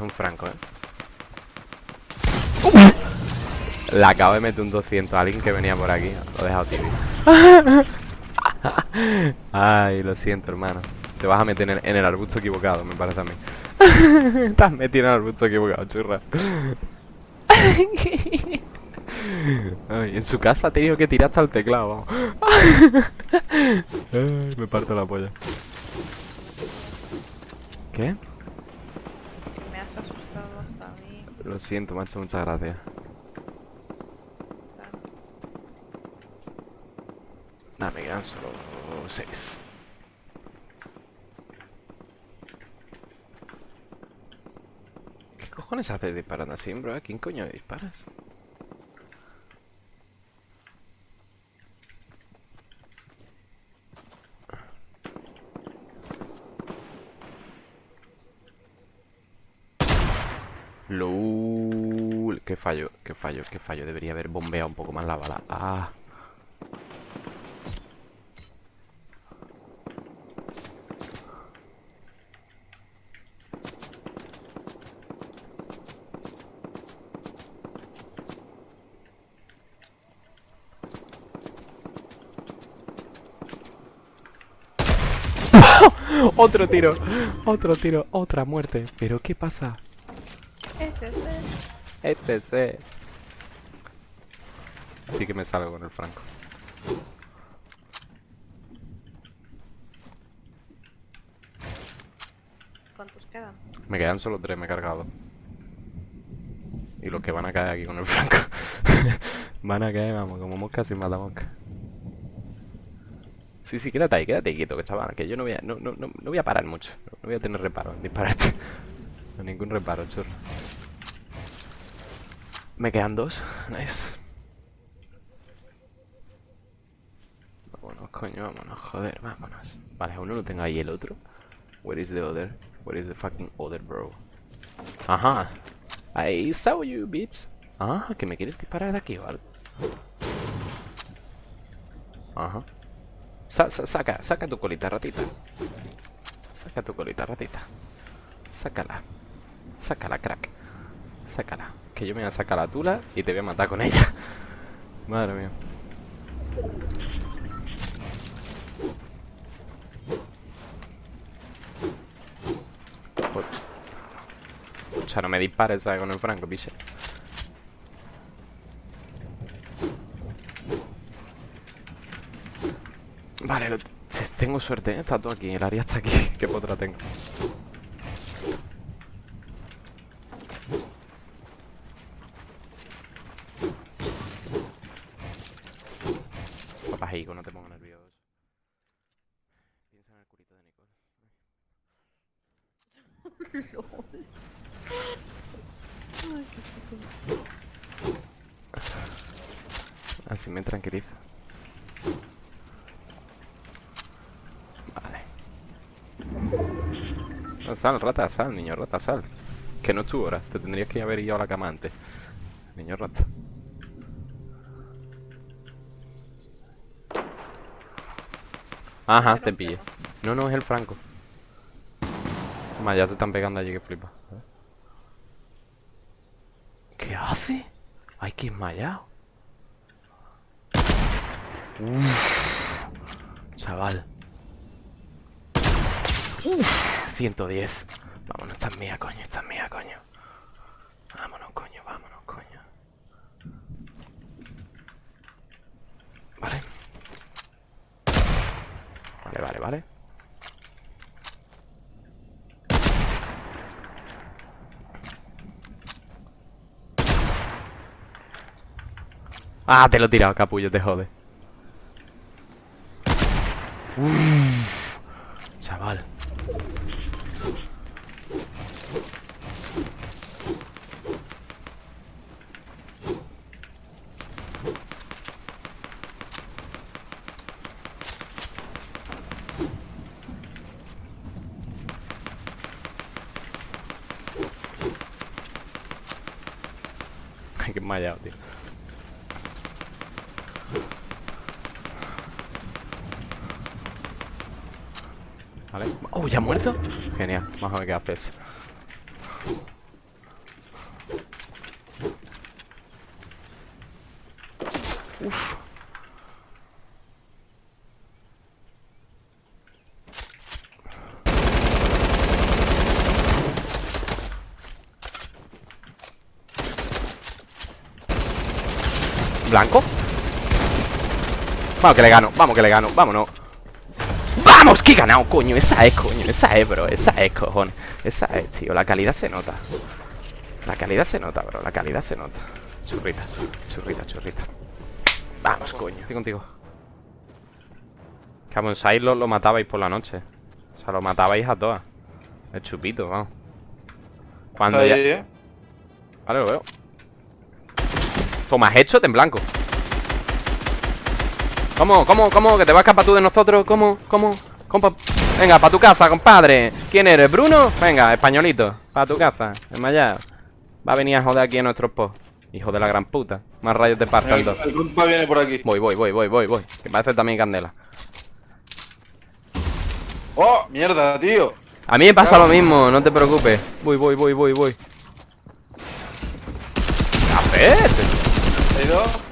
Es un franco, ¿eh? Le acabo de meter un 200 a alguien que venía por aquí. Lo he dejado tibio. Ay, lo siento, hermano. Te vas a meter en el, en el arbusto equivocado, me parece a mí. Has metido en el arbusto equivocado, churra. Ay, en su casa ha tenido que tirar hasta el teclado. Ay, me parto la polla. ¿Qué? Me has asustado hasta a mí. Lo siento, macho, muchas gracias. Nada, me quedan solo seis. ¿Qué cojones haces disparando así, bro? ¿A quién coño le disparas? Qué fallo, qué fallo, qué fallo. Debería haber bombeado un poco más la bala. Ah. Otro tiro, otro tiro, otra muerte. ¿Pero qué pasa? Este es el... Este sí. Sí que me salgo con el franco. ¿Cuántos quedan? Me quedan solo tres, me he cargado. Y los que van a caer aquí con el franco. van a caer, vamos, como mosca sin matamosca. Sí, sí, quédate ahí, quédate quieto, que chaval, que yo no voy a, no, no, no, no voy a parar mucho. No voy a tener reparo en dispararte. No, ningún reparo, churro. Me quedan dos. Nice. Vámonos, coño, vámonos, joder, vámonos. Vale, uno lo tengo ahí, el otro. Where is the other? Where is the fucking other, bro? Ajá. Ahí está, you bitch. Ah, que me quieres disparar de aquí algo. Ajá. Sa- saca, saca tu colita, ratita. Saca tu colita, ratita. Sácala. Sácala, crack. Sácala. Que yo me voy a sacar la tula y te voy a matar con ella. Madre mía. O sea, no me dispares, ¿sabes? Con el franco, piche. Vale, lo- tengo suerte, ¿eh? está todo aquí, el área está aquí. Qué potra tengo. Papajico, no te pongas nervioso. El culito de Nicole. Así me tranquiliza. Vale. Sal, rata, sal, niño rata, sal. Que no es tu hora. Te tendrías que haber ido a la cama antes. Niño rata. Ajá, te pillé. No, no, es el franco. Toma, ya se están pegando allí que flipa. ¿Qué hace? Ay, que esmayado. Uf, chaval. Uf, 110. Vámonos, esta es mía, coño, esta es mía, coño. Vámonos, coño, vámonos, coño. Vale. Vale, vale, vale. Ah, te lo he tirado, capullo, te jode. Uf, chaval. Tío. Oh, ¿ya ha muerto? Genial, vamos a ver qué haces. Uf. Blanco Vamos que le gano, vamos que le gano, vámonos ¡Vamos! ¡Que he ganado, coño! Esa es, coño, esa es, bro Esa es, cojones. Esa es, tío, la calidad se nota. La calidad se nota, bro, la calidad se nota. Churrita, churrita, churrita. Vamos, coño, estoy contigo. Que a Bonsai lo, lo matabais por la noche. O sea, lo matabais a todas. El chupito, vamos. Cuando ya... ¿eh? Vale, lo veo. Toma, hecho en blanco ¿Cómo, cómo, cómo? ¿Que te vas a escapar tú de nosotros? ¿Cómo, cómo? Compa... Venga, para tu casa, compadre ¿Quién eres? ¿Bruno? Venga, españolito Para tu casa, desmayado Va a venir a joder aquí a nuestros post Hijo de la gran puta Más rayos de parta El, el compa viene por aquí. Voy, voy, voy, voy, voy, voy Que parece también candela ¡Oh! ¡Mierda, tío! A mí me pasa lo mismo, no te preocupes Voy, voy, voy, voy, voy ¿Qué haces? ¿Hay dos?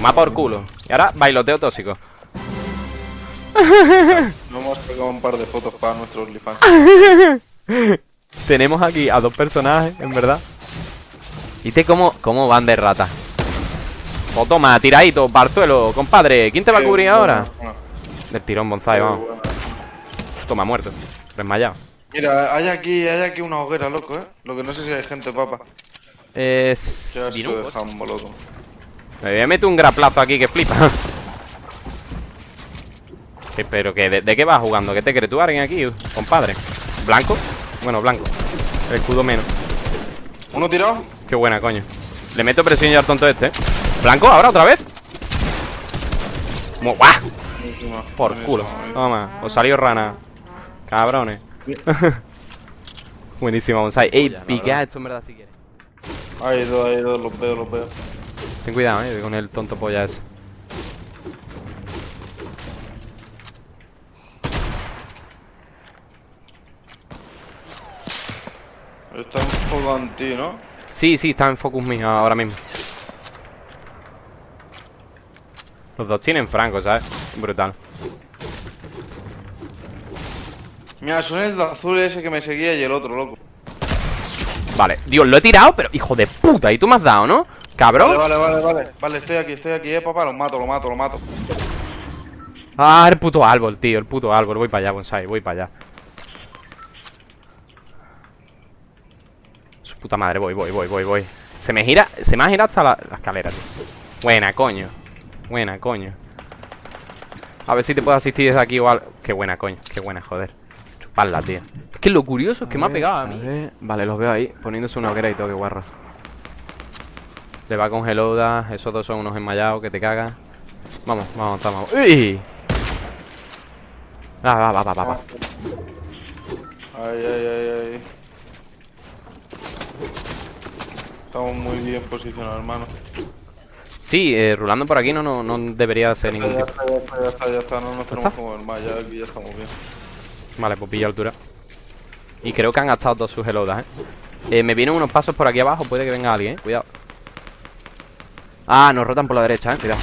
Toma por culo Y ahora, bailoteo tóxico Nos hemos sacado un par de fotos para nuestros OnlyFans. Tenemos aquí a dos personajes, en verdad ¿Viste cómo, cómo van de rata? O toma, tiradito, barzuelo, compadre ¿Quién te va a cubrir Eh, ahora? bueno, bueno. Del tirón bonsai, vamos Bueno. Toma, muerto Desmayado Mira, hay aquí, hay aquí una hoguera, loco, ¿eh? Lo que no sé si hay gente, papa. Eh... Vino un de jambo, loco. Me voy a meter un graplazo aquí que flipa ¿Qué, Pero que, de, de qué vas jugando? ¿Qué te crees tú, alguien aquí, compadre? ¿Blanco? Bueno, blanco El escudo menos ¿Uno tirado? Qué buena, coño Le meto presión ya al tonto este, ¿eh? ¿Blanco? ¿Ahora otra vez? Buenísima, Por culo buenísima. Toma, os salió rana Cabrones Buenísima bonsai Ey, piquea esto en verdad si quieres Hay dos, hay dos, los veo, los veo. Ten cuidado, eh, con el tonto polla ese Está un poco anti, ¿no? Sí, sí, está en focus mío ahora mismo Los dos tienen franco, ¿sabes? Brutal Mira, son el azul ese que me seguía y el otro, loco. Vale, Dios, lo he tirado, pero hijo de puta Y tú me has dado, ¿no? Cabrón Vale, vale, vale, vale. Vale, estoy aquí, estoy aquí, eh, papá. Lo mato, lo mato, lo mato. Ah, el puto árbol, tío, el puto árbol. Voy para allá, bonsai, voy para allá. Su puta madre, voy, voy, voy, voy, voy. Se me gira, se me ha girado hasta la, la escalera, tío. Buena, coño. Buena, coño. A ver si te puedo asistir desde aquí o algo Qué buena, coño, qué buena, joder. Chuparla, tío. Es que lo curioso es que me ha pegado a mí. Vale, los veo ahí, poniéndose una hoguera y todo, qué guarro Le va con Heloda Esos dos son unos enmayados que te cagan Vamos, vamos, vamos ¡Uy! Va, va, va, va, va. Ay, ay, ay, ay. Estamos muy bien posicionados, hermano. Sí, eh, rulando por aquí no, no, no debería ser Ya ningún tipo está, ya está, ya está, ya está. No nos tenemos que mover más. Ya aquí ya estamos bien. Vale, pues pilla altura Y creo que han gastado todas sus helodas, ¿eh? Eh, Me vienen unos pasos por aquí abajo Puede que venga alguien, ¿eh? Cuidado Ah, nos rotan por la derecha, ¿eh? Cuidado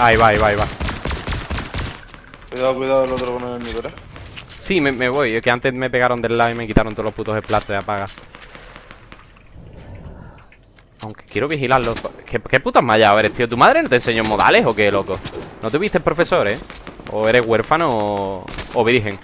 Ahí va, ahí va, ahí va Cuidado, cuidado el otro con el nivel, eh. Sí, me, me voy Es que antes me pegaron del lado y me quitaron todos los putos splats de apaga Aunque quiero vigilarlos ¿Qué, qué putas mallado eres, tío? ¿Tu madre no te enseñó modales o qué, loco? ¿No tuviste profesor, eh? ¿O eres huérfano o, o virgen?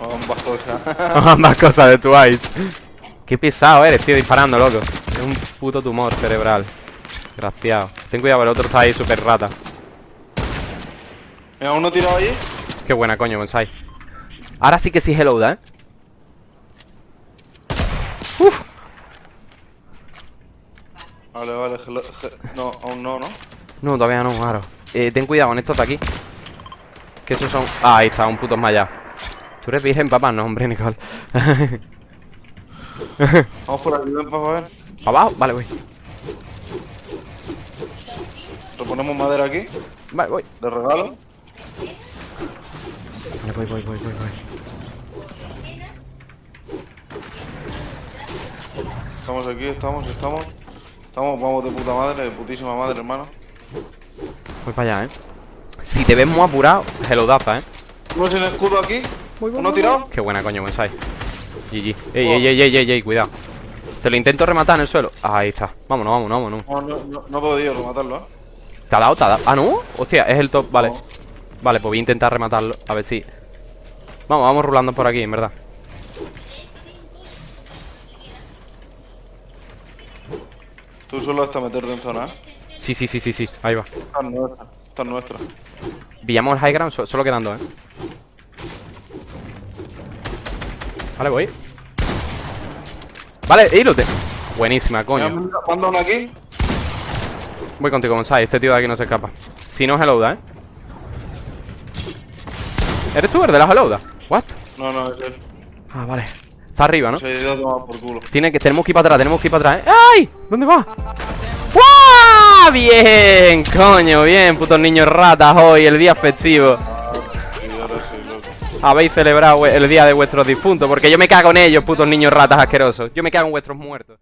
Ambas cosas. Ambas cosas de Twice. Qué pesado eres, tío, disparando, loco. Es un puto tumor cerebral. Graciado. Ten cuidado, el otro está ahí súper rata. Mira, uno tirado ahí. Qué buena, coño, bonsai. Ahora sí que sí hello, ¿eh? Uf. Vale, vale. No, aún no, ¿no? No, todavía no, claro. Eh, ten cuidado con estos de aquí. Que esos son... Ah, ahí está, un puto malla. Tú eres virgen, papá, no, hombre, Nicole. Vamos por aquí, ven, papá, ven. ¿Abajo? Vale, voy. Reponemos madera aquí, Vale, voy. de regalo. Vale, voy, voy, voy, voy, voy. Estamos aquí, estamos, estamos. Estamos, vamos de puta madre, de putísima madre, hermano. Voy para allá, ¿eh? Si te ves muy apurado, hello daza, ¿eh? Uno sin escudo aquí. Uno tirado. Qué buena, coño, Bonsai. GG. Ey, ey, ey, ey, ey, ey, cuidado. Te lo intento rematar en el suelo. Ahí está. Vámonos, vámonos, vámonos. No, no, no, no he podido rematarlo, ¿eh? ¿Te ha dado? ¿Te ha dado? Ah, no. Hostia, es el top. Vale. No. Vale, pues voy a intentar rematarlo. A ver si. Vamos, vamos rulando por aquí, en verdad. Tú solo hasta meterte en zona, ¿eh? Sí, sí, sí, sí, sí. Ahí va. Esta es nuestra. Esta es nuestra. Pillamos el high ground, so- solo quedando, ¿eh? Vale, voy. Vale, ilote. Buenísima, coño. Manda uno aquí. Voy contigo, Bonsai. Este tío de aquí no se escapa. Si no, helloda, ¿eh? ¿Eres tú el de la helloda? ¿What? No, no, es él. Ah, vale. Está arriba, ¿no? Se a tomar por culo. Tiene que, tenemos que ir para atrás, tenemos que ir para atrás, ¿eh? ¡Ay! ¿Dónde va? ¡Guau! Bien, coño, bien, putos niños ratas hoy, el día festivo. Habéis celebrado el día de vuestros difuntos, porque yo me cago en ellos, putos niños ratas asquerosos. Yo me cago en vuestros muertos.